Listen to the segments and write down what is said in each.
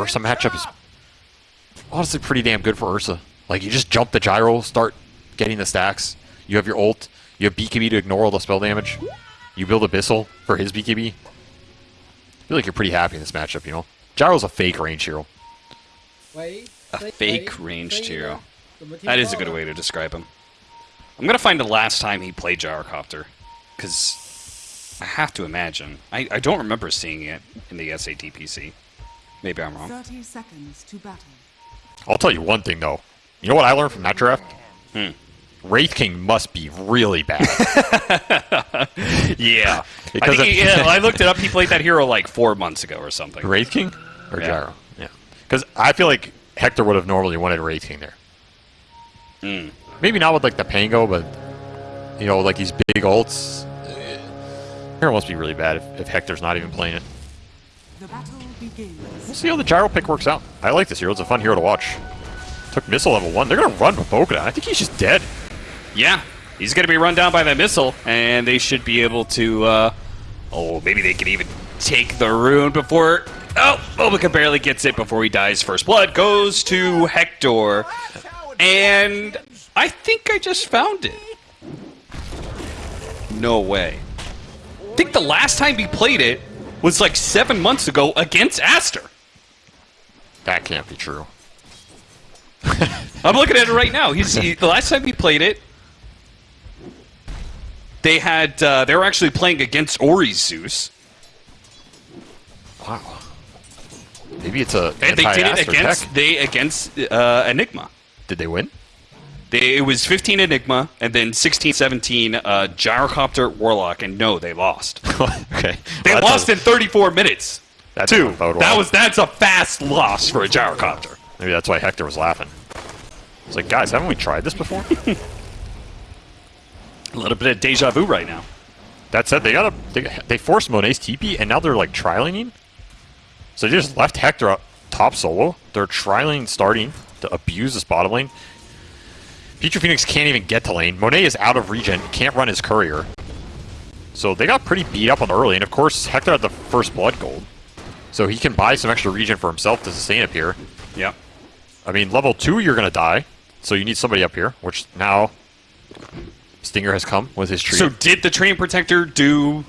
Ursa matchup is honestly pretty damn good for Ursa. Like, you just jump the gyro, start getting the stacks. You have your ult. You have BKB to ignore all the spell damage. You build Abyssal for his BKB. I feel like you're pretty happy in this matchup, you know? Gyro's a fake range hero. A fake ranged hero. That is a good way to describe him. I'm gonna find the last time he played Gyrocopter, because I have to imagine. I, I don't remember seeing it in the SATPC. Maybe I'm wrong. 30 seconds to battle. I'll tell you one thing, though. You know what I learned from that draft? Hmm. Wraith King must be really bad. Yeah. I, Because think he- of- yeah, I looked it up. He played that hero like four months ago or something. Wraith King? Or Yeah. Gyro? Yeah. Because I feel like Hector would have normally wanted Wraith King there. Hmm. Maybe not with like the Pango, but you know, like these big ults. Hero must be really bad if, if Hector's not even playing it. We'll see how the Gyro pick works out. I like this hero. It's a fun hero to watch. Took missile level one. They're gonna run with Bokuda. I think he's just dead. Yeah, he's going to be run down by that missile, and they should be able to. Uh, oh, maybe they can even take the rune before. Oh, BoBoKa barely gets it before he dies. First blood goes to Hector, and I think I just found it. No way. I think the last time he played it was like seven months ago against Aster. That can't be true. I'm looking at it right now. He's he, the last time he played it. They had uh, they were actually playing against Ori Zeus, Wow. Maybe it's a and they did it against tech. they against uh, Enigma. Did they win? They, it was 15 Enigma and then 16, 17 uh, Gyrocopter Warlock, and no, they lost. okay. They Well, lost in 34 minutes. that Two. doesn't That well. was that's a fast loss for a Gyrocopter. Maybe that's why Hector was laughing. It's like, guys, haven't we tried this before? A little bit of deja vu right now. that said, they got a they, they forced Monet's TP, and now they're like trialing. So they just left Hector up top solo. They're trialing starting to abuse this bottom lane. Pichu Phoenix can't even get to lane. Monet is out of regen, can't run his courier. So they got pretty beat up on the early, and of course Hector had the first blood gold. So he can buy some extra regen for himself to sustain up here. Yeah. I mean, level two, you're gonna die, so you need somebody up here. Which now, Stinger has come with his tree. So did the Treant Protector do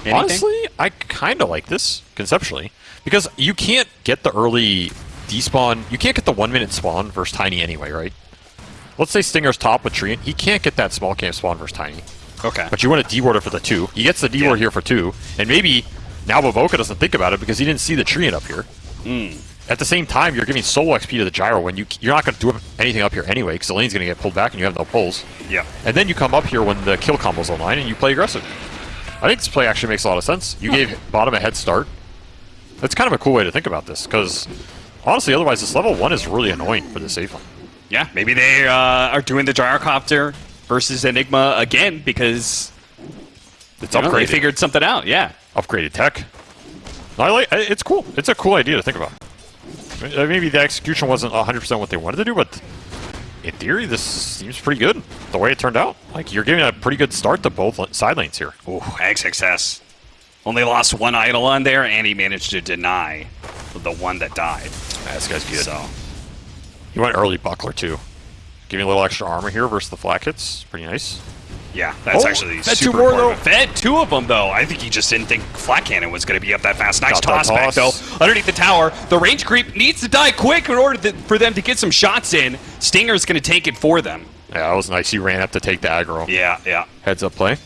anything? honestly, I kind of like this conceptually because you can't get the early despawn. You can't get the one minute spawn versus Tiny anyway, right? Let's say Stinger's top with Tree, he can't get that small camp spawn versus Tiny. Okay. But you want a D-warder for the two. He gets the D-ward Yeah. here for two, and maybe now BoBoKa doesn't think about it because he didn't see the tree up here. Hmm. At the same time, you're giving solo XP to the gyro when you you're not going to do anything up here anyway because the lane's going to get pulled back and you have no pulls. Yeah. And then you come up here when the kill combo's online and you play aggressive. I think this play actually makes a lot of sense. You gave bottom a head start. That's kind of a cool way to think about this because honestly, otherwise this level one is really annoying for the safe lane. Yeah, maybe they uh, are doing the gyrocopter versus Enigma again because It's you know, they figured something out. Yeah. upgraded tech. I like. It's cool. It's a cool idea to think about. Uh, Maybe the execution wasn't 100% what they wanted to do, but in theory, this seems pretty good. The way it turned out, like you're giving a pretty good start to both la- side lanes here. Ooh, XXS. Only lost one idol on there, and he managed to deny the one that died. Yeah, this guy's good. So, He went early buckler too, Give me a little extra armor here versus the flak hits. Pretty nice. yeah, that's Oh, actually fed two more, important. Fed two of them, though. I think he just didn't think Flak Cannon was going to be up that fast. Nice Got that toss back, though. Underneath the tower, the range creep needs to die quick in order to, for them to get some shots in. Stinger's going to take it for them. Yeah, that was nice. He ran up to take the aggro. Yeah, yeah. Heads up play.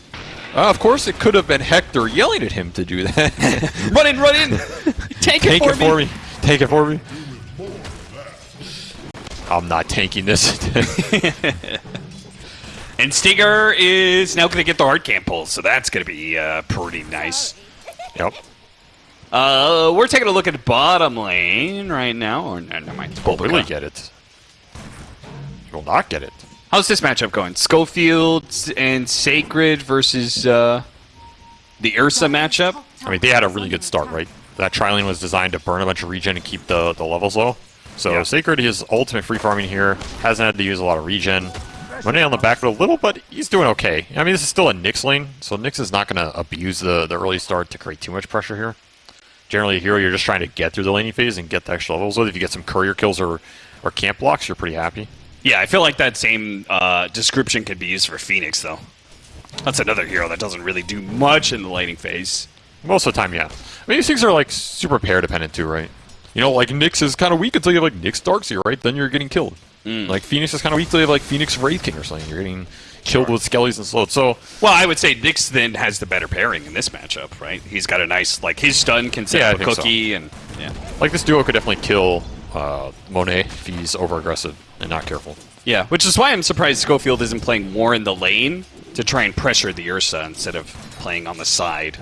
Uh, of course, it could have been Hector yelling at him to do that. Run in, run in! Take, Take it, for, it for me. Take it for me. I'm not tanking this. And Stinger is now going to get the hard camp pull, so that's going to be uh, pretty nice. yep. Uh, we're taking a look at bottom lane right now. Or no, never mind. will really get it. You will not get it. How's this matchup going? Scofield and Sacred versus uh, the Ursa matchup. I mean, they had a really good start, right? That trialing was designed to burn a bunch of regen and keep the, the levels low. So Yeah. Sacred his ultimate free farming here. Hasn't had to use a lot of regen. Monet on the back foot a little, but he's doing okay. I mean, this is still a Nyx lane, so Nyx is not going to abuse the, the early start to create too much pressure here. generally a hero you're just trying to get through the laning phase and get the extra levels with. If you get some courier kills or, or camp blocks, you're pretty happy. Yeah, I feel like that same uh, description could be used for Phoenix, though. That's another hero that doesn't really do much in the laning phase. Most of the time, yeah. I mean, these things are like super pair dependent too, right? You know, like Nyx is kind of weak until you have like Nyx Darkseer, right? Then you're getting killed. Like Phoenix is kind of weak until you have like Phoenix Wraith King or something. You're getting killed with Skellies and Slows. So Well, I would say Nyx then has the better pairing in this matchup, right? He's got a nice, like, his stun can set Yeah, I up a think so. cookie, and yeah. like this duo could definitely kill uh, Monet if he's over aggressive and not careful. Yeah, which is why I'm surprised Scofield isn't playing more in the lane to try and pressure the Ursa instead of playing on the side.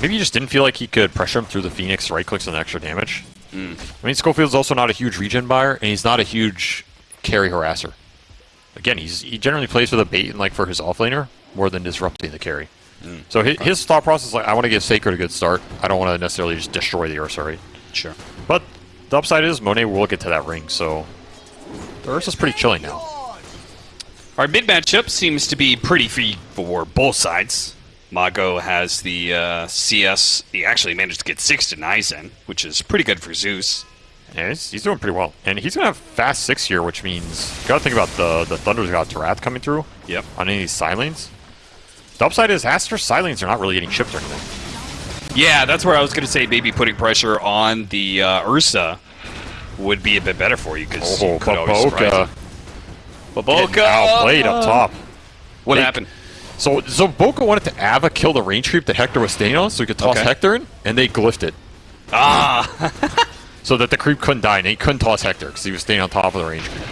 Maybe he just didn't feel like he could pressure him through the Phoenix right clicks and extra damage. Hmm. I mean, Scofield's also not a huge regen buyer, and he's not a huge carry harasser. Again, he's he generally plays for the bait and like for his offlaner more than disrupting the carry. Hmm. So his, his thought process is like, I want to give Sacred a good start. I don't want to necessarily just destroy the Ursa, right? Sure. But the upside is Monet will get to that ring, so the Ursa's pretty chilling now. Our mid matchup seems to be pretty free for both sides. Mago has the uh, CS. He actually managed to get six denies in, which is pretty good for Zeus. Yeah, he's, he's doing pretty well. And he's going to have fast six here, which means you got to think about the, the Thunder God's Wrath coming through Yep. on any of these side lanes. The upside is Aster's side lanes are not really getting shipped or anything. Yeah, that's where I was going to say maybe putting pressure on the uh, Ursa would be a bit better for you because Oh, you could always surprise him. BoBoKa! Getting outplayed up top. What They- happened? So, so Boca wanted to Ava kill the range creep that Hector was staying on so he could toss Okay. Hector in, and they glyphed it. Ah! So that the creep couldn't die, and he couldn't toss Hector because he was staying on top of the range creep.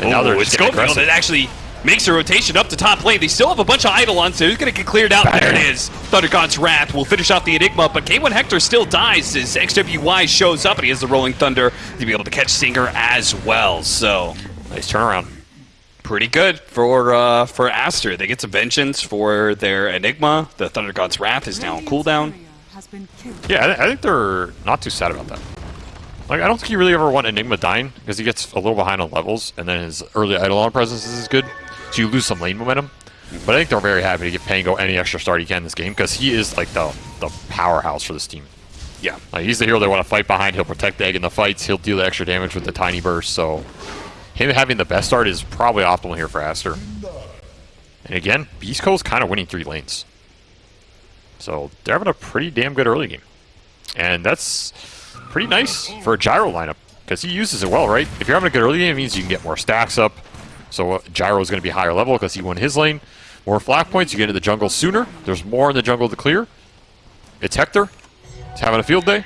And now they're Ooh, just it's Scofield that actually makes a rotation up to top lane. They still have a bunch of Eidolons, so he's going to get cleared out? There it is. Thunder God's Wrath will finish off the Enigma, but K1 Hector still dies as XWY shows up, and he has the Rolling Thunder to be able to catch Singer as well. So, Nice turnaround. Pretty good for uh, for Aster. They get some vengeance for their Enigma. The Thunder God's Wrath is now on cooldown. Has been killed. Yeah, I, I think they're not too sad about that. Like, I don't think you really ever want Enigma dying because he gets a little behind on levels, and then his early Eidolon presence is good, so you lose some lane momentum. But I think they're very happy to give Pango any extra start he can in this game because he is like the the powerhouse for this team. Yeah. Like he's the hero they want to fight behind. He'll protect the egg in the fights. He'll deal the extra damage with the tiny burst. So him having the best start is probably optimal here for Aster. And again, Beast Coast's kind of winning three lanes. So they're having a pretty damn good early game. And that's pretty nice for a Gyro lineup because he uses it well, right? If you're having a good early game, it means you can get more stacks up. So uh, Gyro is going to be higher level because he won his lane. More flat points, you get into the jungle sooner. There's more in the jungle to clear. It's Hector. He's having a field day.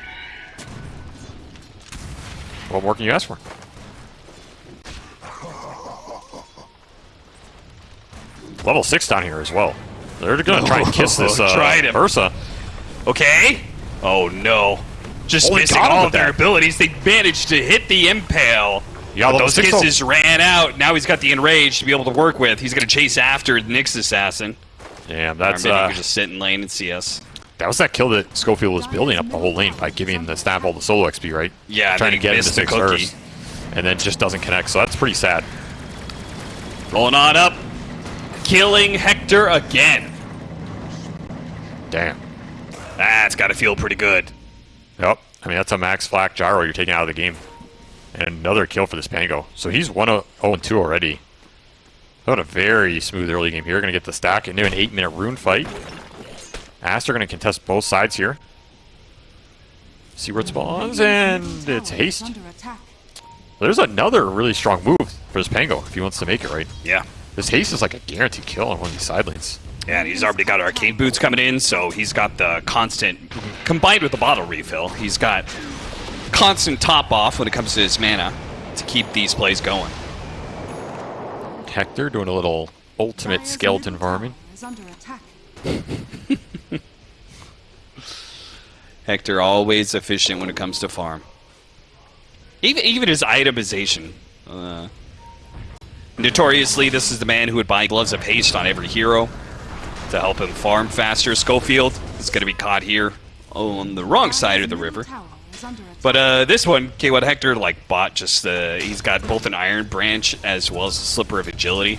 What more can you ask for? Level 6 down here as well. They're going to try and kiss this uh, Tried him. Ursa. Okay. Oh no. Just Only missing got him all of their that. abilities. They managed to hit the impale. Yeah, but those kisses ran out. Now he's got the enrage to be able to work with. He's going to chase after the Nyx assassin. Or that's maybe uh, just sit in lane and see us. that was that kill that Scofield was building up the whole lane by giving the staff all the solo XP, right? Yeah, trying to get into six cookie. and then just doesn't connect. So that's pretty sad. Rolling on up. Killing Hector again. Damn. That's got to feel pretty good. Yep. I mean, that's a max flak gyro you're taking out of the game. And another kill for this Pango. So he's 1 0 2 already. What a very smooth early game here. Going to get the stack into an 8 minute rune fight. Aster going to contest both sides here. See where it spawns, and it's Tower haste. There's another really strong move for this Pango if he wants to make it right. Yeah. This haste is like a guaranteed kill on one of these side lanes. Yeah, and he's already got arcane boots coming in, so he's got the constant, combined with the bottle refill, he's got constant top off when it comes to his mana to keep these plays going. Hector doing a little ultimate Dire's skeleton middle farming. Is under attack. Hector always efficient when it comes to farm. Even even his itemization. Uh, notoriously, this is the man who would buy gloves of haste on every hero to help him farm faster. Scofield is going to be caught here on the wrong side of the river. tower is under attack. But uh, this one, K1 Hector, like bought just the. He's got both an Iron Branch as well as a Slipper of Agility,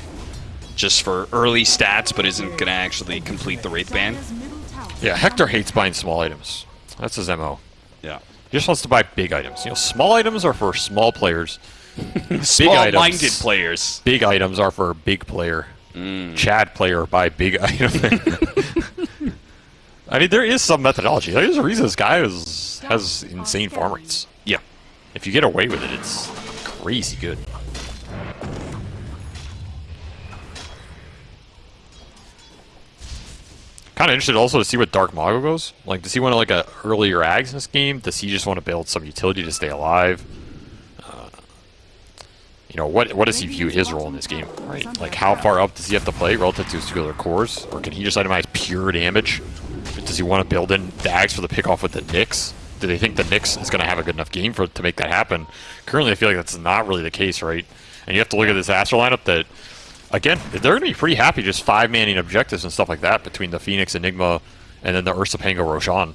just for early stats, but isn't gonna actually complete the Wraith Band. Dire's middle tower Yeah, Hector hates buying small items. That's his MO. Yeah. He just wants to buy big items. You know, small items are for small players. Small-minded players. Big items are for a big player. Mm. Chad player buy big item. I mean, there is some methodology. There's a reason this guy is, has insane farm rates. Yeah. If you get away with it, it's crazy good. Kind of interested also to see what Dark Mago goes. Like, does he want to like a earlier Ags in this game? Does he just want to build some utility to stay alive? You know, what what does he view his role in this game, right? Like, how far up does he have to play relative to his other cores? Or can he just itemize pure damage? Does he want to build in the Ags for the pickoff with the Nyx? Do they think the Nyx is going to have a good enough game for to make that happen? Currently, I feel like that's not really the case, right? And you have to look at this Aster lineup that again, they're going to be pretty happy just five manning objectives and stuff like that between the Phoenix Enigma and then the Ursa Pango Roshan.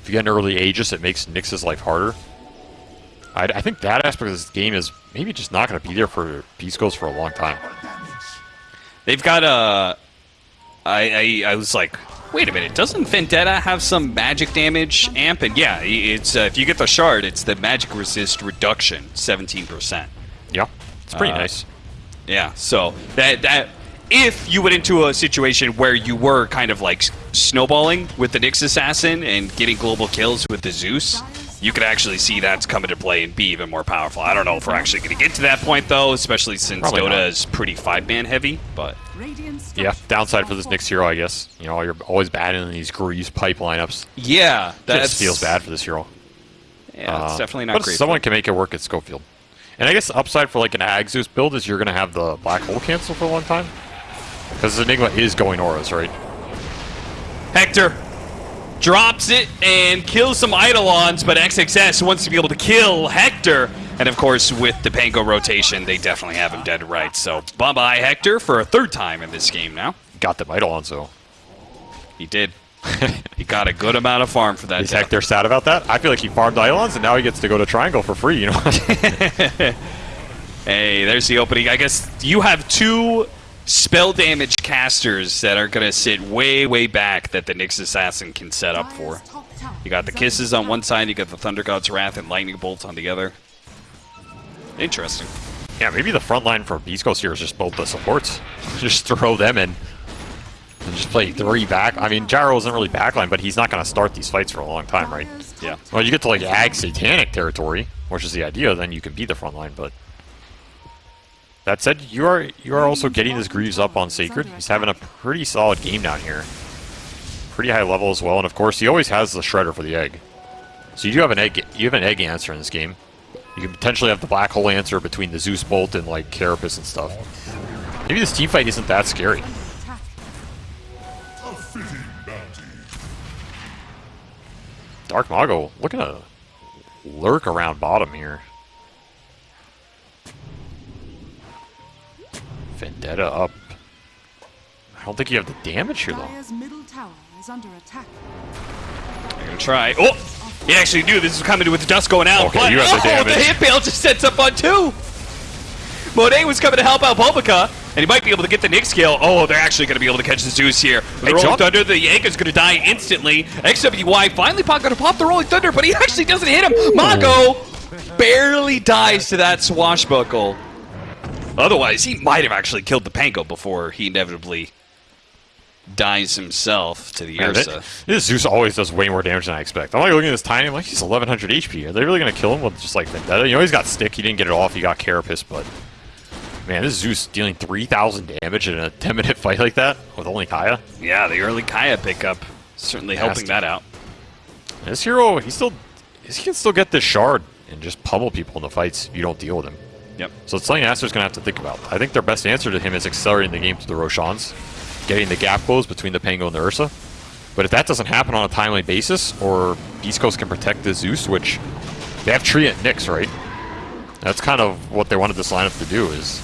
If you get an early Aegis, it makes Nyx's life harder. I, I think that aspect of this game is maybe just not going to be there for Beast Coast for a long time. They've got a. I, I I was like, wait a minute, doesn't Vendetta have some magic damage amp? And yeah, it's uh, if you get the shard, it's the magic resist reduction, seventeen percent. Yeah, it's pretty Uh, nice. Yeah, so that that if you went into a situation where you were kind of like snowballing with the Nyx assassin and getting global kills with the Zeus, you could actually see that's come into play and be even more powerful. I don't know if we're actually going to get to that point though, especially since Probably Dota not. is pretty five man heavy. But Yeah, downside for this Nyx hero, I guess. You know, you're always battling these grease pipe lineups. yeah, That that just feels bad for this hero. Yeah, it's Uh, definitely not but great. someone can make it work at Scofield. And I guess the upside for like an Agzus build is you're going to have the black hole cancel for a long time. Because Enigma is going auras, right? Hector drops it and kills some Eidolons, but XXS wants to be able to kill Hector. And of course, with the Pango rotation, they definitely have him dead right. So bye bye, Hector, for a third time in this game now. Got them Eidolons, though. He did. he got a good amount of farm for that. Is death. Hector sad about that? I feel like he farmed Eidolons and now he gets to go to Triangle for free, you know? Hey, there's the opening. I guess you have two spell damage casters that are going to sit way, way back that the Nyx Assassin can set up for. Dire's top tower You got the kisses on one side, you got the Thunder God's Wrath and Lightning Bolts on the other. Interesting. yeah, maybe the front line for Beast Coast here is just both the supports. just throw them in. And just play three back. I mean, Gyro isn't really backline, but he's not going to start these fights for a long time, right? Yeah. Well, you get to like ag satanic territory, which is the idea. Then you can be the front line. But that said, you are you are also getting his Greaves up on Sacred. He's having a pretty solid game down here. Pretty high level as well, and of course he always has the Shredder for the egg. So you do have an egg. You have an egg answer in this game. You can potentially have the black hole answer between the Zeus Bolt and like Carapace and stuff. Maybe this team fight isn't that scary. Dark Mago looking to lurk around bottom here. Vendetta up. I don't think you have the damage here though. Middle tower is under attack. I'm gonna try. Oh! He actually knew this was coming with the dust going out. Okay, but, you have the oh, damage. the hit bail just sets up on two! Monet was coming to help out BoBoKa, and he might be able to get the Nyx kill. Oh, they're actually going to be able to catch the Zeus here. The Hey, Rolling John- Thunder, the Yanka's going to die instantly. XWY finally going to pop the Rolling Thunder, but he actually doesn't hit him. Mago barely dies to that swashbuckle. Otherwise, he might have actually killed the Pango before he inevitably dies himself to the Man, Ursa. this Zeus always does way more damage than I expect. I'm like looking at this tiny, I'm like, he's 1100 HP. Are they really going to kill him with just like Vendetta? You know, he's got stick, he didn't get it off, he got Carapace, but man, this Zeus dealing 3000 damage in a 10 minute fight like that with only Kaya. Yeah, the early Kaya pickup certainly helping that out. This hero, he still, he can still get this shard and just pummel people in the fights if you don't deal with him. Yep. So it's something Aster's going to have to think about. I think their best answer to him is accelerating the game to the Roshans, getting the gap closed between the Pango and the Ursa. But if that doesn't happen on a timely basis, or Beast Coast can protect the Zeus, which they have Tree and Nyx, right? That's kind of what they wanted this lineup to do is,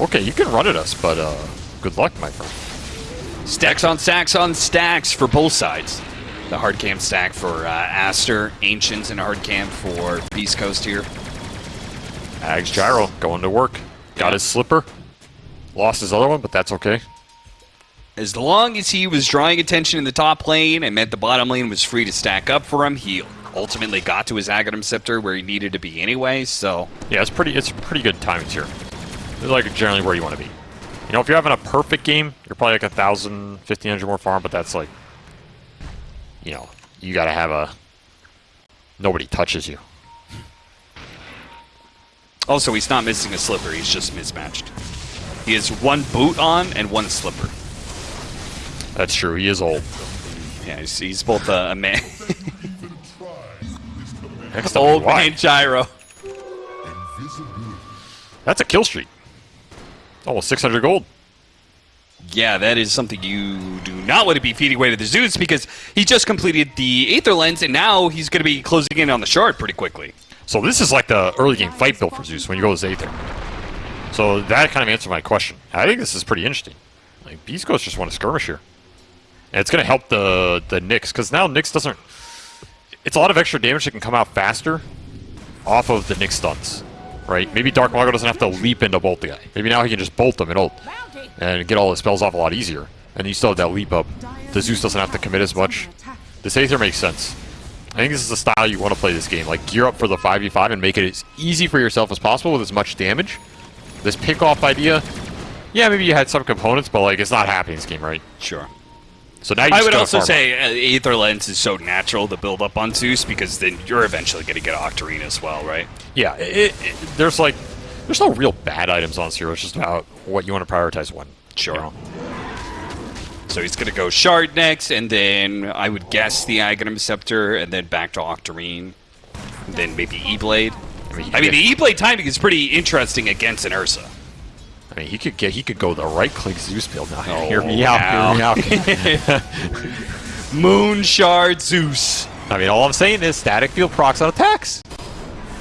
okay, you can run at us, but uh, good luck, my friend. Stacks on stacks on stacks for both sides. The hard cam stack for uh, Aster, Ancients, and hard cam for Beast Coast here. Ags Gyro going to work. Got Yeah. his slipper. Lost his other one, but that's okay. as long as he was drawing attention in the top lane and meant the bottom lane was free to stack up for him, he ultimately got to his Aghanim Scepter where he needed to be anyway, so... Yeah, it's pretty. It's pretty good timings here. It's like generally where you want to be. You know, if you're having a perfect game, you're probably like a thousand, fifteen hundred more farm, but that's like, you know, you gotta have a. Nobody touches you. Also, he's not missing a slipper, he's just mismatched. He has one boot on and one slipper. That's true. He is old. Yeah, he's, he's both a, a man... Next up, old man gyro. That's a kill streak. Almost 600 gold. Yeah, that is something you do not want to be feeding away to the Zeus because he just completed the Aether Lens and now he's going to be closing in on the shard pretty quickly. So this is like the early game fight build for Zeus when you go to Zather. So that kind of answered my question. I think this is pretty interesting. Like Beast Coast just want to skirmish here, and it's going to help the the Nyx because now Nyx doesn't. It's a lot of extra damage that can come out faster off of the Nyx stunts, right? Maybe Dark Mago doesn't have to leap into bolt the guy. Maybe now he can just bolt them and ult and get all the spells off a lot easier. And you still have that leap up. The Zeus doesn't have to commit as much. This Aether makes sense. I think this is the style you want to play this game. Like, gear up for the 5v5 and make it as easy for yourself as possible with as much damage. This pick-off idea, yeah, maybe you had some components, but, like, it's not happening in this game, right? Sure. So now you I would also say uh, Aether Lens is so natural to build up on Zeus because then you're eventually going to get Octarine as well, right? Yeah, it, it, there's, like, there's no real bad items on Zero. It's just about what you want to prioritize when. Sure. you know? So he's going to go Shard next, and then I would guess the Aghanim Scepter, and then back to Octarine, and then maybe E-Blade. I mean, he I mean, could the E-Blade timing is pretty interesting against an Ursa. I mean, he could get, he could go the right-click Zeus build now. Oh, hear me out, hear me out. Moon Shard Zeus. I mean, all I'm saying is static field procs on attacks.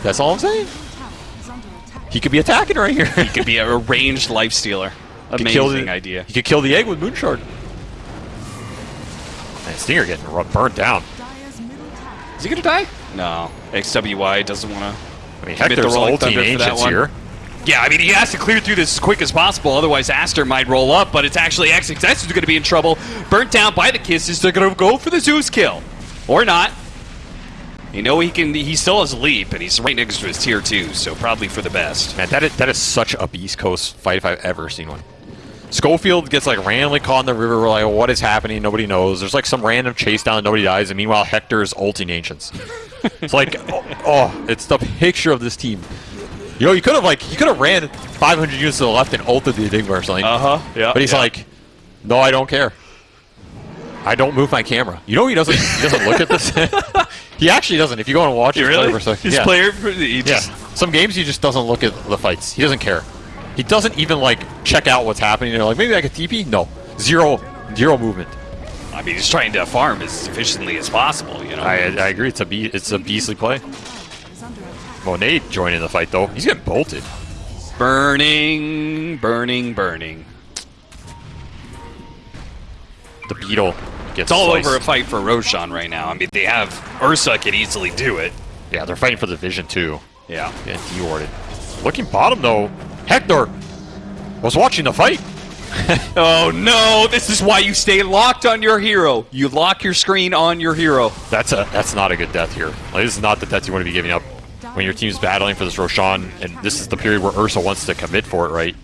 That's all I'm saying. Tower is under attack. He could be attacking right here. He could be a ranged life stealer. could Amazing the, idea. He could kill the egg with Moonshard. Man, Stinger getting ru- burnt down. Dire's middle tower Is he gonna die? No. XWY doesn't want to. I mean, Commit the Hector's Rolling ulting Thunder Ancients here. Yeah, I mean, he has to clear through this as quick as possible, otherwise Aster might roll up, but it's actually XXS who's going to be in trouble. Burnt down by the Kisses, they're going to go for the Zeus kill. Or not. You know he can. He still has a leap, and he's right next to his tier 2, so probably for the best. Man, that is, that is such a Beast Coast fight if I've ever seen one. Scofield gets like randomly caught in the river. We're like, what is happening? Nobody knows. There's like some random chase down and nobody dies. And meanwhile, Hector is ulting Ancients. it's like, oh, oh, it's the picture of this team. You know, you could have like, you could have ran 500 units to the left and ulted the Enigma or something. Uh huh. Yeah. But he's like, no, I don't care. I don't move my camera. You know he doesn't. He doesn't look at this. he actually doesn't. If you go and watch his play for a second, His yeah. player, he Yeah. Some games he just doesn't look at the fights. He doesn't care. He doesn't even like check out what's happening. They're like, maybe I could TP. No, zero, zero movement. I mean, he's trying to farm as efficiently as possible. You know. I, I agree. It's a be- it's a beastly play. tower is under. Monet joining the fight though. He's getting bolted. burning, burning, burning. The beetle gets It's all sliced. over a fight for Roshan right now. I mean, they have Ursa could easily do it. Yeah, they're fighting for the vision too. Yeah. Getting de-warded. Looking bottom though, Hector was watching the fight. Oh no! This is why you stay locked on your hero. You lock your screen on your hero. That's a that's not a good death here. Like, this is not the death you want to be giving up when your team's battling for this Roshan, and this is the period where Ursa wants to commit for it, right?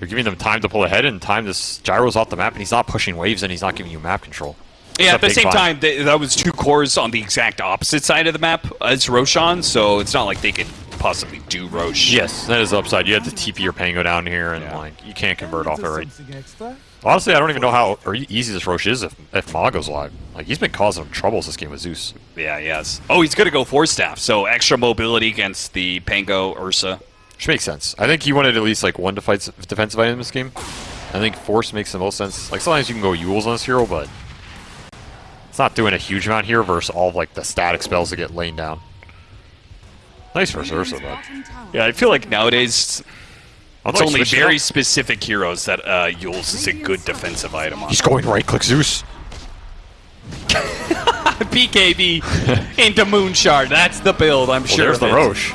You're giving them time to pull ahead and time this gyro's off the map, and he's not pushing waves, and he's not giving you map control. It's Yeah, at the same bind. time, th- that was two cores on the exact opposite side of the map as Roshan, so it's not like they could possibly do Rosh. Yes, that is upside. You have to TP your Pango down here, and Yeah. like you can't convert off it, right? Honestly, I don't even know how easy this Rosh is if if Ma goes live. Like he's been causing him troubles this game with Zeus. Yeah, yes. Oh, he's gonna go Force Staff, so extra mobility against the Pango Ursa. Which makes sense. I think he wanted at least like one defies- defensive item in this game. I think Force makes the most sense. Like sometimes you can go Euls on this hero, but it's not doing a huge amount here versus all of like the static spells that get laid down. Nice versus Ursa, but Yeah, I feel like nowadays I'll it's probably only switch it very specific heroes that uh, Euls is a good defensive item on. He's going right click Zeus. BKB into Moonshard. That's the build, I'm Well, sure. there's the it. Rosh.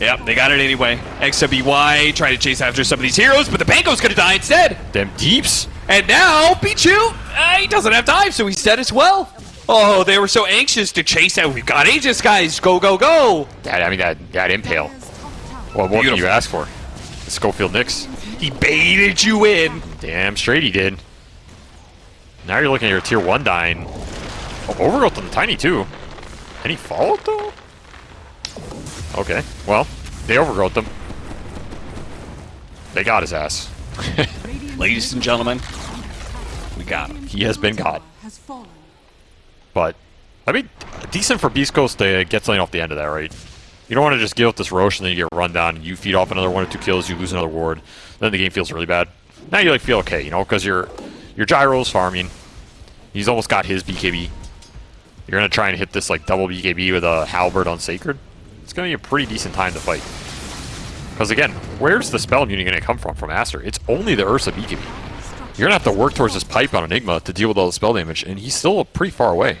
Yep, they got it anyway. XWY trying to chase after some of these heroes, but the Pango's gonna die instead. Them deeps. And now, Pichu, uh, he doesn't have time, so he's dead as well. Oh, they were so anxious to chase out. We've got Aegis, guys. Go, go, go. That, I mean, that, that impale. Dire's top Well, what can you ask for? The Scofield Nyx. He baited you in. Damn straight he did. Now you're looking at your tier 1 dying. Oh, overgrowth on the tiny too. Any fallout though? Okay, well, they overgrowth them. They got his ass. Ladies and gentlemen, we got him. He has been got. But, I mean, decent for Beast Coast to get something off the end of that, right? You don't want to just give up this Rosh and then you get run down and you feed off another one or two kills, you lose another ward, then the game feels really bad. Now you like feel okay, you know, because your your Gyro's farming. He's almost got his BKB. You're gonna try and hit this like double BKB with a halberd on Sacred. It's gonna be a pretty decent time to fight. Because again, where's the spell immunity gonna come from from Aster? It's only the Ursa BKB. You're gonna have to work towards this pipe on Enigma to deal with all the spell damage, and he's still pretty far away.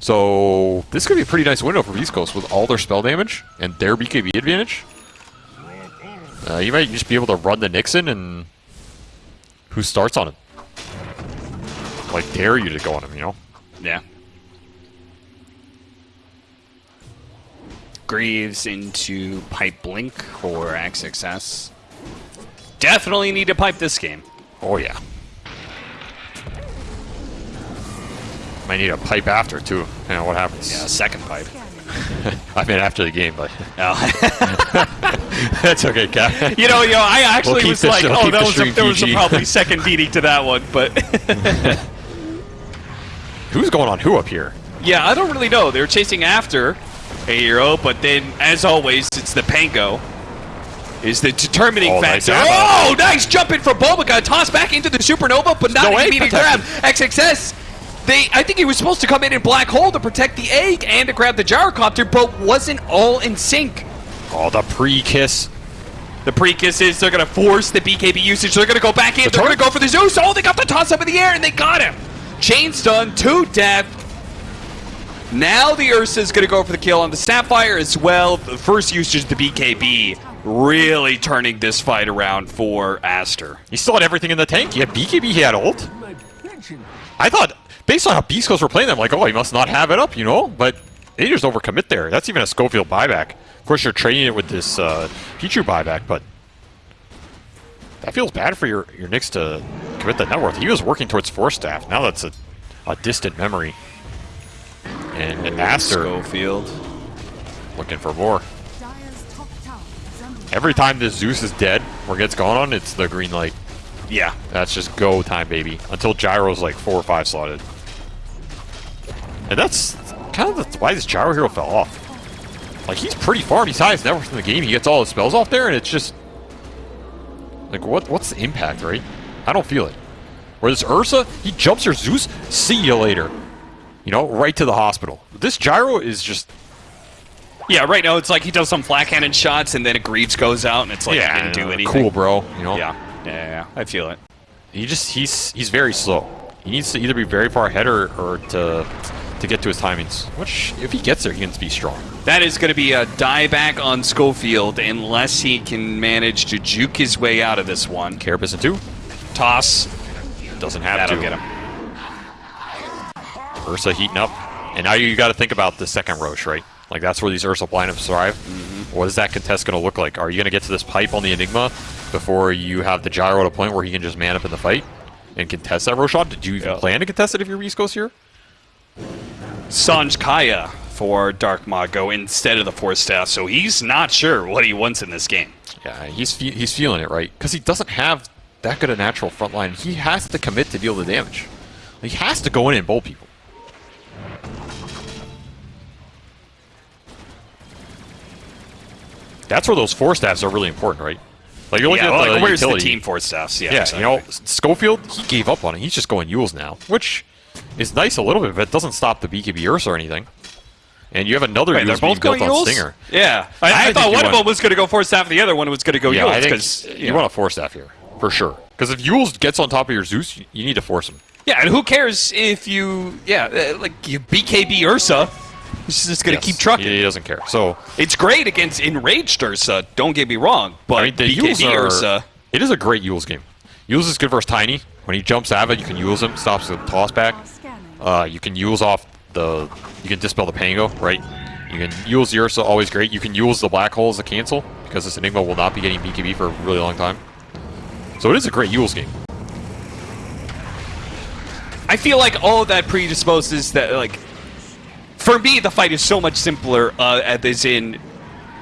So this could be a pretty nice window for Beast Coast with all their spell damage and their BKB advantage. Uh, you might just be able to run the Nixon and who starts on him. Like dare you to go on him, you know? Yeah. Greaves into Pipe Blink for XXS. Definitely need to pipe this game. Oh yeah. Might need a pipe after too. You know what happens? Yeah, second pipe. I mean after the game, but Oh. that's okay, Cap. you know, you know, I actually keep was like, sh- we'll oh, that was a, there was a probably second beating to that one, but Who's going on who up here? yeah, I don't really know. They were chasing after a hero, but then, as always, it's the Pango. Is the determining Oh, nice factor. ammo. oh, nice jumping from BoBoKa. Toss back into the supernova, but not no an immediate grab. XXS. They, I think he was supposed to come in in black hole to protect the egg and to grab the gyrocopter, but wasn't all in sync. Oh, the pre-kiss. The pre-kisses, they're going to force the BKB usage. They're going to go back in. The they're going to go for the Zeus. Oh, they got the toss up in the air, and they got him. Chain done to death. Now the Ursa's going to go for the kill on the Sapphire as well. The first usage the BKB really turning this fight around for Aster. He still had everything in the tank. He had BKB, he had ult. I thought, based on how Beast Coast were playing them, like, oh, he must not have it up, you know? But they just overcommit there. That's even a Scofield buyback. Of course, you're trading it with this uh, Pichu buyback, but that feels bad for your, your Nyx to commit the net worth. He was working towards Force Staff. Now that's a, a distant memory. And Aster Scofield. looking for more. Every time this Zeus is dead or gets going on, it's the green light. Yeah. That's just go time, baby. Until Gyro's like four or five slotted. And that's kind of the, why this Gyro hero fell off. Like, he's pretty farm. He's highest net worth in the game. He gets all his spells off there, and it's just... Like, what? what's the impact, right? I don't feel it. Where this Ursa, he jumps your Zeus, see you later. You know, right to the hospital. This Gyro is just... Yeah, right now it's like he does some flak cannon shots and then a Greaves goes out and it's like yeah, he didn't do anything. Cool, bro. You know? Yeah. Yeah, yeah, yeah. I feel it. He just he's he's very slow. He needs to either be very far ahead or, or to to get to his timings. Which if he gets there, he can be strong. That is going to be a dieback on Scofield unless he can manage to juke his way out of this one. Carapace in two Toss. doesn't have That'll to. get him. Ursa heating up, and now you got to think about the second Rosh, right? Like that's where these Ursa lineups thrive. Mm-hmm. What is that contest going to look like? Are you going to get to this pipe on the Enigma before you have the Gyro at a point where he can just man up in the fight and contest that Rosh? Did you even Yeah. plan to contest it if you're Beast Coast here? Sanj Kaya for Dark Mago instead of the Force Staff, so he's not sure what he wants in this game. Yeah, he's fe- he's feeling it right because he doesn't have that good a natural front line. He has to commit to deal the damage. He has to go in and bowl people. That's where those Force Staffs are really important, right? Like you're looking Yeah, at well, the like, where's utility. the team Force Staffs? Yeah, Yeah, exactly. you know, Scofield, he gave up on it. He's just going Euls now, which is nice a little bit, but it doesn't stop the BKB Ursa or anything. And you have another Wait, they're Euls being both going built on Euls? Stinger. Yeah, I, I I, thought one of them was going to go Force Staff, and the other one was going to go Yeah, I Euls think because you want a Force Staff here for sure. Because if Euls gets on top of your Zeus, you- you need to force him. Yeah, and who cares if you, yeah, uh, like you BKB Ursa, he's just going to Yes, keep trucking. He doesn't care. So It's great against enraged Ursa. Don't get me wrong, but I mean, the BKB Euls are. Ursa, It is a great Euls game. Euls is good versus Tiny. When he jumps out of it, you can Euls him, stops the toss back. Uh, you can Euls off the... You can dispel the Pango, right? You can Euls the Ursa, always great. You can Euls the Black Hole as a cancel, because this Enigma will not be getting BKB for a really long time. So it is a great Euls game. I feel like all of that predisposes that, like, for me, the fight is so much simpler, uh, as in,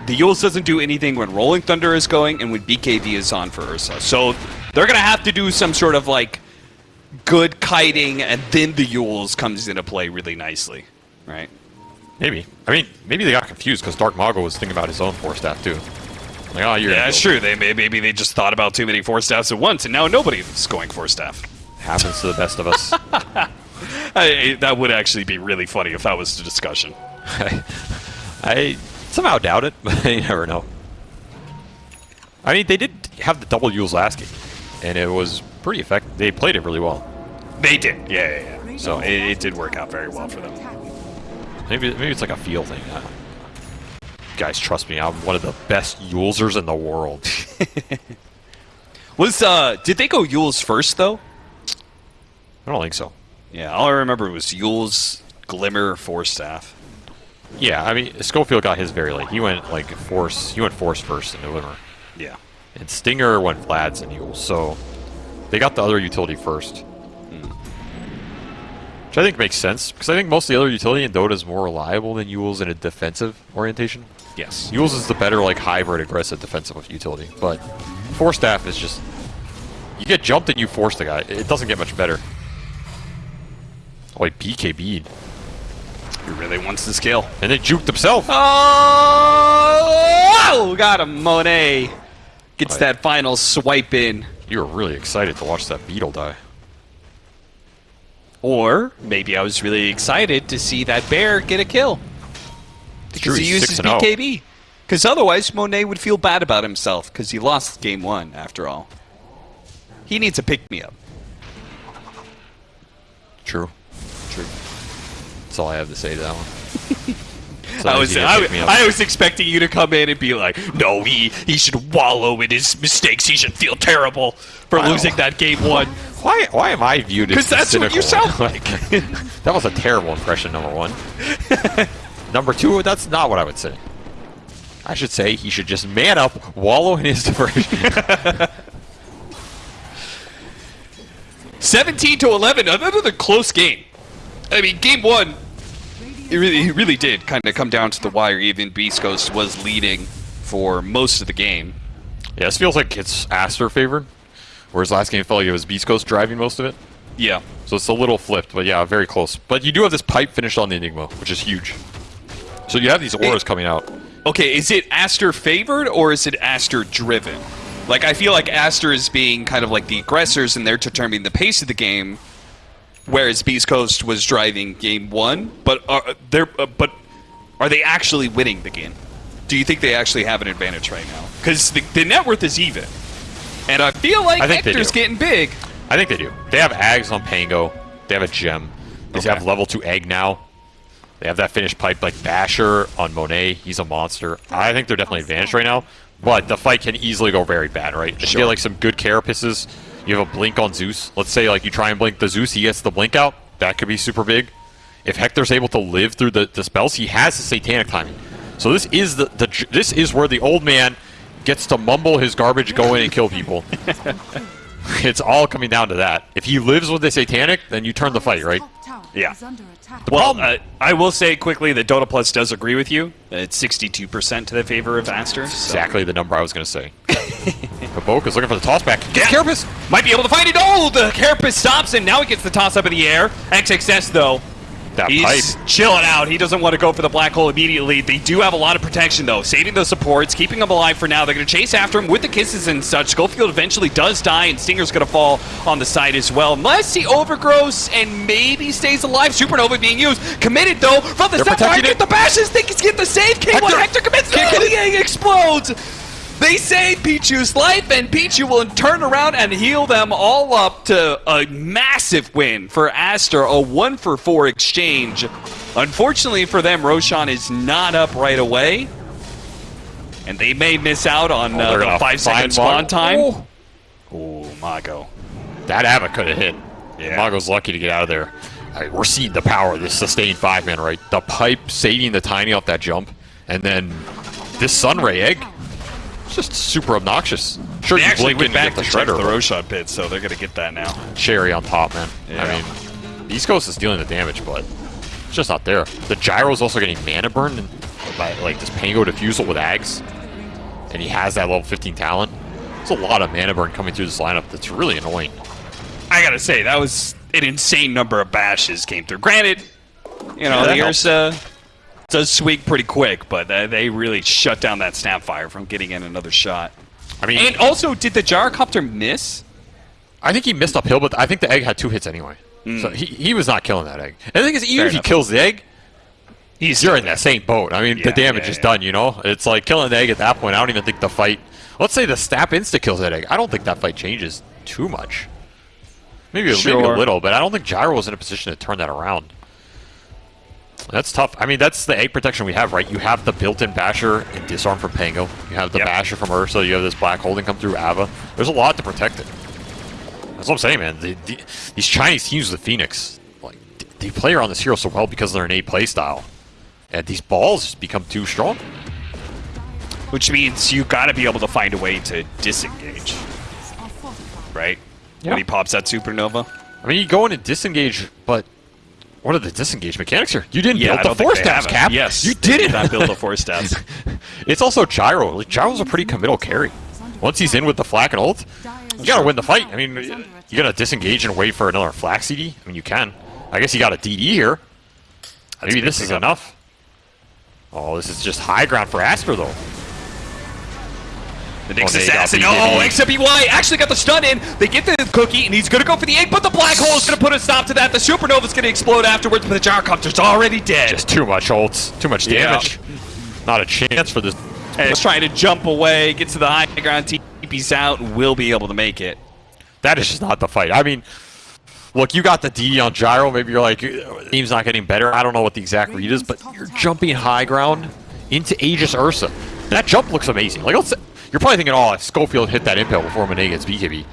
the Euls doesn't do anything when Rolling Thunder is going and when BKB is on for Ursa. So they're going to have to do some sort of, like, good kiting, and then the Euls comes into play really nicely, right? Maybe. I mean, maybe they got confused because Dark Mago was thinking about his own Force Staff, too. Like, oh, you're Yeah, that's true. They may, maybe they just thought about too many Force Staffs at once, and now nobody's going Force Staff. Happens to the best of us. I, that would actually be really funny if that was the discussion. I, I somehow doubt it, but you never know. I mean, they did have the double Euls last game, and it was pretty effective. They played it really well. They did, yeah, yeah, yeah. So it, it did work out very well for them. Maybe maybe it's like a feel thing. I. Guys, trust me, I'm one of the best Yulesers in the world. Was uh, did they go Eul's first though? I don't think so. Yeah, all I remember was Eul's Glimmer Force Staff. Yeah, I mean, Scofield got his very late. He went like Force. He went Force first in November, Yeah. and Stinger went Vlad's and Euls. So they got the other utility first. Hmm. Which I think makes sense, because I think most of the other utility in Dota is more reliable than Euls in a defensive orientation. Yes. Euls is the better, like, hybrid aggressive defensive utility, but Force Staff is just... You get jumped and you force the guy. It doesn't get much better. Oh, he BKB'd. He really wants the skill. And then juked himself! Oh, got him, Monet. Gets Oh, that final swipe in. You were really excited to watch that beetle die. Or maybe I was really excited to see that bear get a kill. true, Because he he's uses 6 and oh. BKB. Because otherwise, Monet would feel bad about himself because he lost game one, after all. He needs a pick me up. True. True. That's all I have to say to that one. So I was, I, pick me up. I was expecting you to come in and be like, no, he, he should wallow in his mistakes. He should feel terrible for losing that game one. Why, why am I viewed as 'Cause that's what you sound like. that was a terrible impression, number one. number two, that's not what I would say. I should say he should just man up, wallow in his depression. 17 to 11, another close game. I mean, game one, it really, it really did kind of come down to the wire. Even Beast Coast was leading for most of the game. yeah, this feels like it's Aster favored, whereas last game felt like it was Beast Coast driving most of it. Yeah. So it's a little flipped, but yeah, very close. But you do have this pipe finished on the Enigma, which is huge. So you have these auras coming out. Okay, is it Aster favored or is it Aster driven? Like, I feel like Aster is being kind of like the aggressors and they're determining the pace of the game, whereas Beast Coast was driving game one. But are they're uh, but are they actually winning the game? Do you think they actually have an advantage right now? Because the, the net worth is even, and I feel like I think Hector's getting big. I think they do. They have Ags on Pango. They have a gem. They Okay. have level 2 Egg now. They have that finished pipe like Basher on Monet. He's a monster. I think they're definitely advantaged right now. But the fight can easily go very bad, right? You Sure. get like some good carapaces, you have a blink on Zeus. Let's say like you try and blink the Zeus, he gets the blink out. That could be super big. If Hector's able to live through the, the spells, he has the satanic timing. So this is the, the this is where the old man gets to mumble his garbage, go in and kill people. it's all coming down to that. If he lives with the satanic, then you turn the fight, right? Yeah. Is under attack. Well, uh, I will say quickly that Dota Plus does agree with you. It's 62% to the favor of Aster. so- Exactly the number I was going to say. BoBoKa's looking for the toss back. Yeah. Carapace! Might be able to find it. Oh, the Carapace stops him. Now he gets the toss up in the air. XXS, though. That He's pipe. chilling out. He doesn't want to go for the black hole immediately. They do have a lot of protection, though, saving those supports, keeping them alive for now. They're going to chase after him with the kisses and such. Scofield eventually does die, and Stinger's going to fall on the side as well. Unless he overgrows and maybe stays alive. Supernova being used. Committed, though, from the They're step get the bashes. Think he's getting the save. K1 Hector. Hector, commits. Kick No, it. Oh, explodes. They save Pichu's life, and Pichu will turn around and heal them all up to a massive win for Aster, a one for four exchange. Unfortunately for them, Roshan is not up right away, and they may miss out on Oh, uh, the five second spawn one. time. Oh. Oh Mago. That Ava could have hit. Yeah. Mago's lucky to get out of there. Right, we're seeing the power of this sustained five man, right? The pipe saving the tiny off that jump, and then this Sunray egg. It's just super obnoxious. Sure, They you blink and back get the check shredder. the Roshan pit, so they're gonna get that now. cherry on top, man. Yeah. I mean, Beast Coast is dealing the damage, but it's just not there. The gyro's also getting mana burn and by like this Pango Diffusal with Ags, and he has that level 15 talent. There's a lot of mana burn coming through this lineup that's really annoying. I gotta say that was an insane number of bashes came through. Granted, you know Yeah, the. Ursa does swing pretty quick, but they really shut down that Snapfire from getting in another shot. I mean, And also, did the gyrocopter miss? I think he missed uphill, but I think the egg had two hits anyway. So hmm. he, he was not killing that egg. And the thing is, even Fair if he kills the egg, He's you're in that same boat. I mean, Yeah, the damage yeah, is yeah. done, you know? It's like killing the egg at that point. I don't even think the fight. Let's say the snap insta kills that egg. I don't think that fight changes too much. Maybe, maybe a little, but I don't think Gyro was in a position to turn that around. That's tough. I mean, that's the egg protection we have, right? You have the built-in basher and disarm from Pango. You have the Yep. basher from Ursa. You have this black holding come through Ava. There's a lot to protect it. That's what I'm saying, man. The, the, these Chinese teams with Phoenix, like, they play around this hero so well because of their innate play style. And these balls just become too strong. which means you got to be able to find a way to disengage, right? Yeah. When he pops that supernova. I mean, you go in and disengage, but what are the disengage mechanics here? You didn't Yeah, build the think force they stabs, have it. Cap. Yes, you did not build the force stabs. It's also Gyro. Like, Gyro's a pretty committal carry. Once he's in with the flak and ult, you gotta win the fight. I mean, you gotta disengage and wait for another flak CD. I mean, you can. I guess you got a DD here. Maybe this is enough. Oh, this is just high ground for Aster, though. The Nyx Oh, assassin. Oh? XWY actually got the stun in. They get the cookie, and he's gonna go for the egg, but the black hole is gonna put a stop to that. The supernova's gonna explode afterwards, but the gyrocopter's already dead. Just too much ults, too much Yeah. damage. Not a chance for this. He's trying to jump away, get to the high ground, TP's out, and will be able to make it. That is just not the fight. I mean, look, you got the DD on Gyro. Maybe you're like, "Uh, team's not getting better. I don't know what the exact read is, but you're jumping high ground into Aegis Ursa. That jump looks amazing. Like, let's, you're probably thinking, oh, if Scofield hit that impale before Monet gets BKB,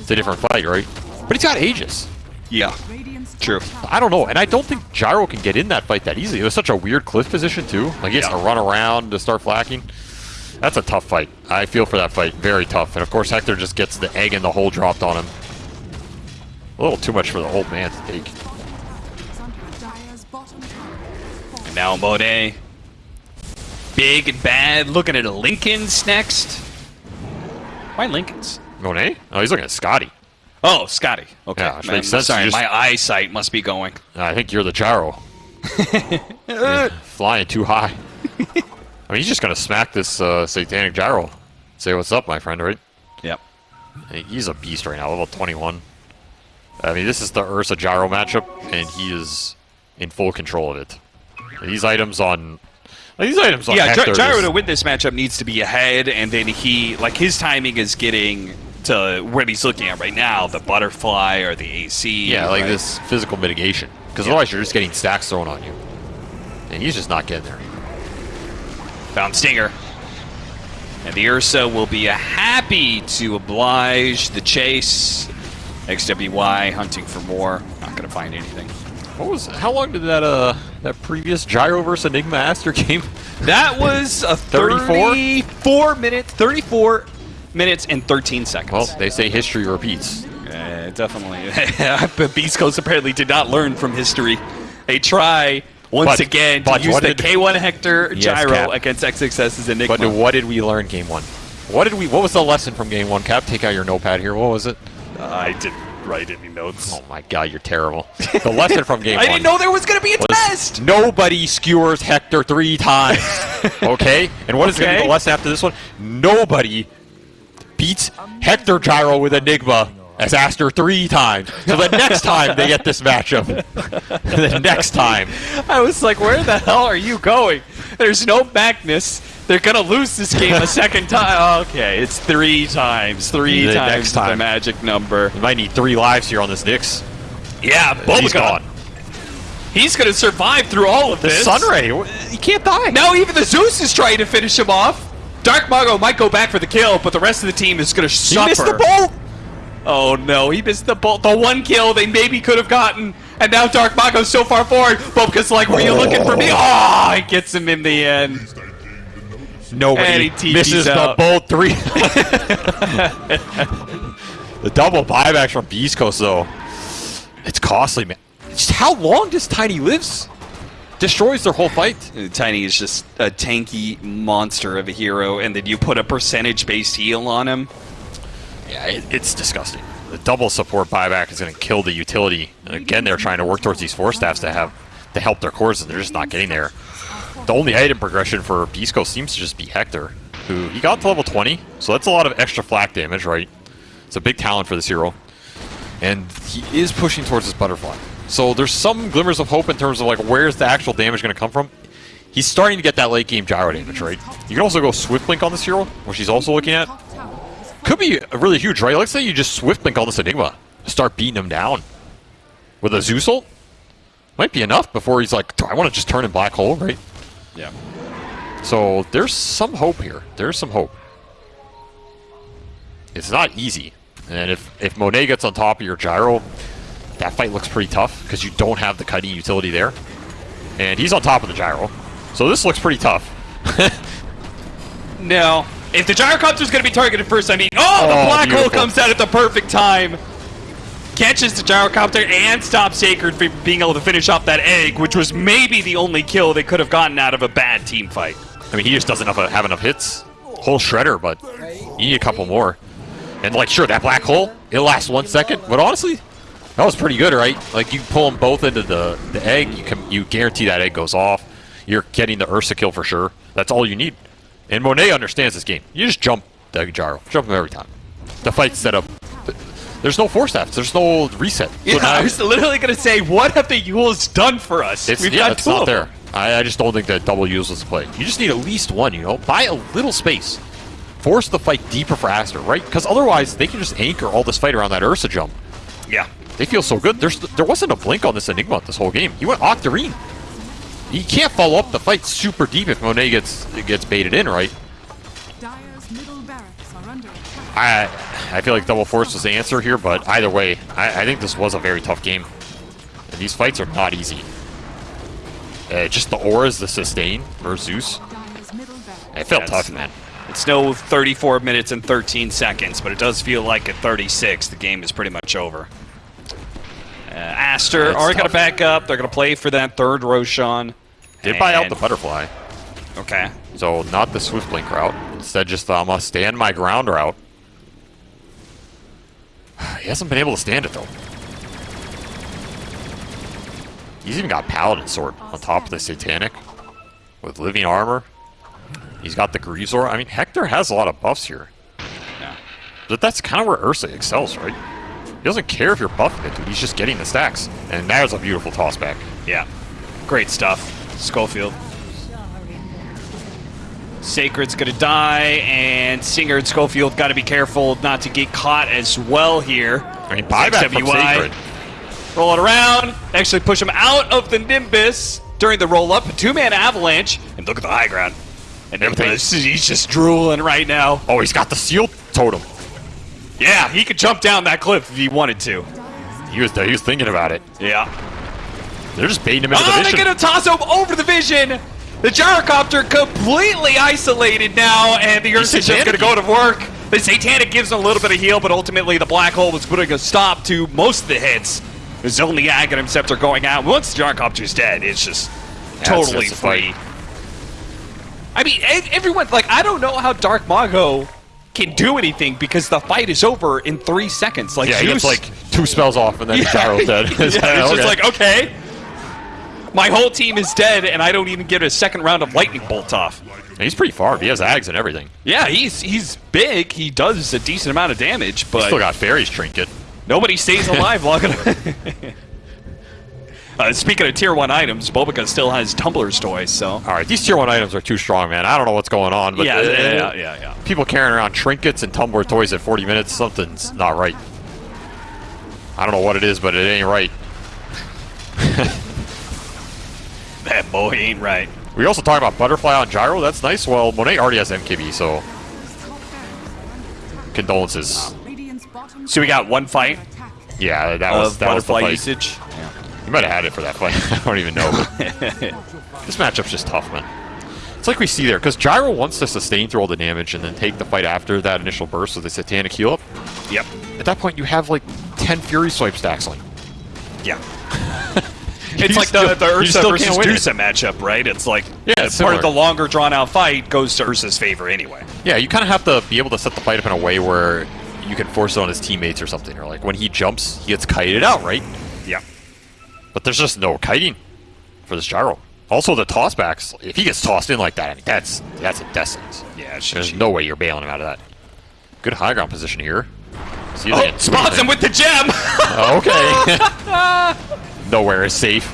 it's a different fight, right? But he's got Aegis. Yeah. Radiant's True. I don't know, and I don't think Gyro can get in that fight that easily. It was such a weird cliff position, too. Like, he has Yeah. to run around to start flacking. That's a tough fight. I feel for that fight. Very tough. And, of course, Hector just gets the egg and the hole dropped on him. A little too much for the old man to take. is under Dire's bottom tower. And now Monet. Big and bad. Looking at a Linken's next. Why Linken's? Monet? Oh, he's looking at Scotty. Oh, Scotty. Okay. Yeah, Man, sense. Sorry, just- my eyesight must be going. I think you're the Gyro. Flying too high. I mean, he's just going to smack this uh, satanic Gyro. Say what's up, my friend, right? Yep. He's a beast right now, level 21. I mean, this is the Ursa Gyro matchup, and he is in full control of it. These items on... like, these items on Yeah, Gy- Gyro to win this matchup needs to be ahead, and then he, like, his timing is getting to what he's looking at right now, the butterfly or the AC. Yeah, like right? this physical mitigation. Because otherwise you're just getting stacks thrown on you. And he's just not getting there. Found Stinger. And the Ursa will be happy to oblige the chase. XWY hunting for more. Not going to find anything. What was... How long did that, uh... That previous Gyro versus Enigma Aster game? That was a 34? 34 minutes, 34 minutes and 13 seconds. Well, they say history repeats. Uh, definitely. but Beast Coast apparently did not learn from history. They try once But- again but to use the K1 Hector Yes, gyro Cap. against XXS's Enigma. But what did we learn game one? What did we... What was the lesson from game one, Cap? Take out your notepad here. What was it? I didn't write any notes. Oh my god, you're terrible. The lesson from game I one... didn't know there was going to be a test. Nobody skewers Hector three times. okay? And what is going to be the lesson after this one? Nobody beats Hector Gyro with Enigma as Aster three times. So the next time they get this matchup, the next time. I was like, where the hell are you going? There's no Magnus. They're going to lose this game a second time. Oh, okay, it's three times. Three The times next the time. magic number. You might need three lives here on this Nyx. Yeah, He's gone. He's going to survive through all of The this. Sunray, he can't die. Now even the Zeus is trying to finish him off. Dark Mago might go back for the kill, but the rest of the team is going to he suffer. missed the bolt. Oh no, he missed the bolt. The one kill they maybe could have gotten. And now Dark Mago's so far forward. BoBoKa's like, were you looking for me? Oh, ah, he gets him in the end. And Nobody he misses out. the bolt three. the double buybacks from Beast Coast, though. It's costly, man. Just how long does Tiny lives? Destroys their whole fight. Tiny is just a tanky monster of a hero, and then you put a percentage-based heal on him. Yeah, it, it's disgusting. The double support buyback is going to kill the utility. And again, they're trying to work towards these Force Staffs to have to help their cores, and they're just not getting there. The only item progression for Coast seems to just be Hector, who he got to level 20, so that's a lot of extra flak damage, right? It's a big talent for this hero. And he is pushing towards this butterfly. So there's some glimmers of hope in terms of like where's the actual damage going to come from. He's starting to get that late game gyro damage, right? You can also go Swift Blink on this hero, which he's also looking at. Top tower is Could be a really huge, right? Let's say you just Swift Blink on this Enigma, start beating him down with a Zeus ult. Might be enough before he's like, "Do I want to just turn in Black Hole, right? Yeah. So there's some hope here. There's some hope. It's not easy. And if, if Monet gets on top of your gyro, that fight looks pretty tough because you don't have the cutting utility there. And he's on top of the gyro. So this looks pretty tough. No. If the gyrocopter's going to be targeted first, I mean, oh, the Oh, black hole comes out at the perfect time. Catches the gyrocopter and stops Sacred from being able to finish off that egg, which was maybe the only kill they could have gotten out of a bad team fight. I mean, he just doesn't have, have enough hits. Whole shredder, but you need a couple more. And like, sure, that black hole, it lasts one second, but honestly, that was pretty good, right? Like, you pull them both into the, the egg, you can you guarantee that egg goes off. You're getting the Ursa kill for sure. That's all you need. And Monet understands this game. You just jump the gyro, jump him every time. The fight's set up. There's no force staffs. There's no reset. So Yeah, now- I was literally going to say, what have the Euls done for us? it's, We've yeah, got it's not there. I, I just don't think that double use was the play. You just need at least one, you know? Buy a little space. Force the fight deeper faster, right? Because otherwise, they can just anchor all this fight around that Ursa jump. Yeah. They feel so good. There's There wasn't a blink on this Enigma this whole game. He went Octarine. You can't follow up the fight super deep if Monet gets gets baited in, right? Dire's middle barracks are under attack. I I feel like double force was the answer here, but either way, I, I think this was a very tough game. And these fights are not easy. Uh, just the auras, the sustain for Zeus. Dire's middle barracks. It felt Yes. tough, man. It's no 34 minutes and 13 seconds, but it does feel like at 36, the game is pretty much over. Uh, Aster That's are going to back up. They're going to play for that third Roshan. Did buy out the butterfly, Okay. so not the swift blink route. Instead, just um, the I'm gonna stand my ground route. He hasn't been able to stand it though. He's even got Paladin Sword on top of the Satanic with living armor. He's got the Greaser. I mean, Hector has a lot of buffs here. Yeah. But that's kind of where Ursa excels, right? He doesn't care if you're buffing it, dude. He's just getting the stacks. And there's a beautiful tossback. Yeah. Great stuff. Scofield. Sacred's gonna die, and Singer and Scofield got to be careful not to get caught as well here. I mean, buyback from Sacred. Roll it around, actually push him out of the Nimbus during the roll up. Two man avalanche, and look at the high ground. And Everything- he's just drooling right now. Oh, he's got the seal totem. Yeah, he could jump down that cliff if he wanted to. He was he was thinking about it. Yeah. They're just baiting him into Oh, the they're gonna toss him over the vision. The gyrocopter completely isolated now, and the Ursa is just gonna go to work. The Satanic gives him a little bit of heal, but ultimately the Black Hole was putting a stop to most of the hits. There's only Aghanim Scepter going out. Once the gyrocopter's dead, it's just it's totally fight. free. I mean, everyone, like, I don't know how Dark Mago can do anything because the fight is over in three seconds. Like, yeah, he gets like two spells off and then yeah, Gyro's dead. yeah, it's Okay. just like, okay. My whole team is dead, and I don't even get a second round of lightning bolt off. He's pretty far. He has Ags and everything. Yeah, he's he's big. He does a decent amount of damage, but Still got Fairy's trinket. nobody stays alive long enough. uh, speaking of tier one items, BoBoKa still has Tumbler's toys, so All right, these tier one items are too strong, man. I don't know what's going on, but yeah, uh, yeah, yeah, yeah. people carrying around trinkets and Tumbler toys at 40 minutes, something's not right. I don't know what it is, but it ain't right. That boy ain't right. We also talk about Butterfly on Gyro. That's nice. Well, Monet already has MKB, so Top barracks are under attack. condolences. So we got one fight Yeah, that was that was the butterfly fight. usage. You might have had it for that fight. I don't even know. this matchup's just tough, man. It's like we see there, because Gyro wants to sustain through all the damage and then take the fight after that initial burst with the Satanic heal up. Yep. At that point, you have like 10 Fury Swipe stacks you. Yeah. You it's like still- the, the Ursa still versus can't it. Dusa matchup, right? It's like Yeah, part it's similar. of the longer drawn out fight goes to Ursa's favor anyway. Yeah, you kind of have to be able to set the fight up in a way where you can force it on his teammates or something. Or like when he jumps, he gets kited out, right? Yeah. But there's just no kiting for this gyro. Also, the tossbacks. If he gets tossed in like that, I mean, that's that's a death sentence. Yeah, it's There's GG. no way you're bailing him out of that. Good high ground position here. See if Oh, spots him with the gem! Okay. Nowhere is safe.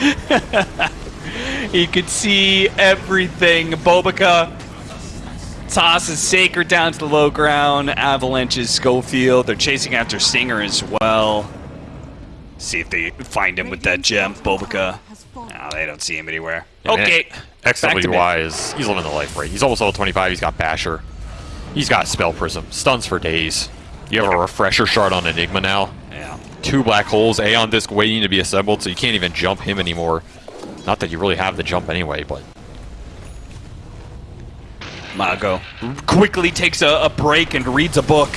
he could see everything. BoBoKa tosses Saker down to the low ground. Avalanches Scofield. They're chasing after Singer as well. See if they find him with that gem. BoBoKa. No, they don't see him anywhere. Yeah, okay. XWY is he's living the life, right? He's almost level 25. He's got Basher. He's got Spell Prism. Stuns for days. You have a refresher shard on Enigma now. Yeah. Two black holes, Aeon Disc waiting to be assembled, so you can't even jump him anymore. Not that you really have the jump anyway, but Mago quickly takes a, a break and reads a book.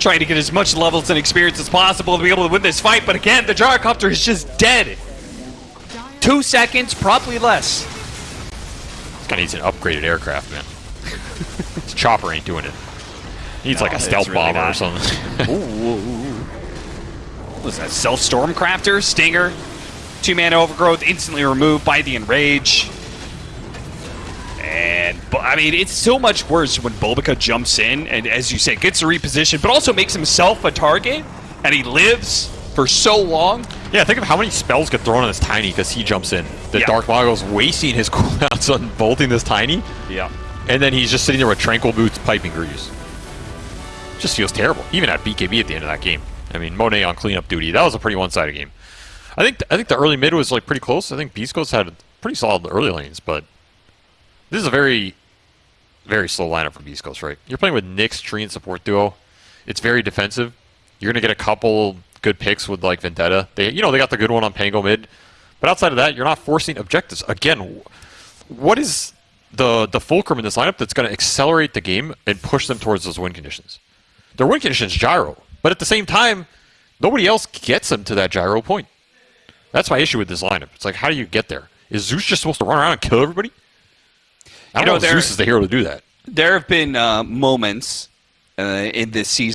Trying to get as much levels and experience as possible to be able to win this fight, but again, the gyrocopter is just dead. Two seconds, probably less. this guy needs an upgraded aircraft, man. His chopper ain't doing it. He Needs No, like a stealth really bomber or not. something. What is that? Self Stormcrafter? Stinger? Two mana overgrowth instantly removed by the enrage. And, but I mean, it's so much worse when BoBoKa jumps in and, as you say, gets to reposition, but also makes himself a target, and he lives for so long. yeah, think of how many spells get thrown on this tiny because he jumps in. The Yeah. Dark Mago's wasting his cooldowns on bolting this tiny. Yeah. And then he's just sitting there with tranquil boots piping grease. Just feels terrible. Even at BKB at the end of that game. I mean, Monet on cleanup duty. That was a pretty one-sided game. I think I think the early mid was like pretty close. I think Beast Coast had pretty solid early lanes, but this is a very, very slow lineup for Beast Coast, right? You're playing with Nyx, Tree, and support duo. It's very defensive. You're gonna get a couple good picks with like Vendetta. They, you know, they got the good one on Pango mid, but outside of that, you're not forcing objectives. Again, what is the the fulcrum in this lineup that's going to accelerate the game and push them towards those win conditions? Their win conditions gyro, but at the same time, nobody else gets them to that gyro point. That's my issue with this lineup. It's like, how do you get there? Is Zeus just supposed to run around and kill everybody? I don't You know, know, if there- Zeus is the hero to do that. There have been uh, moments uh, in this season.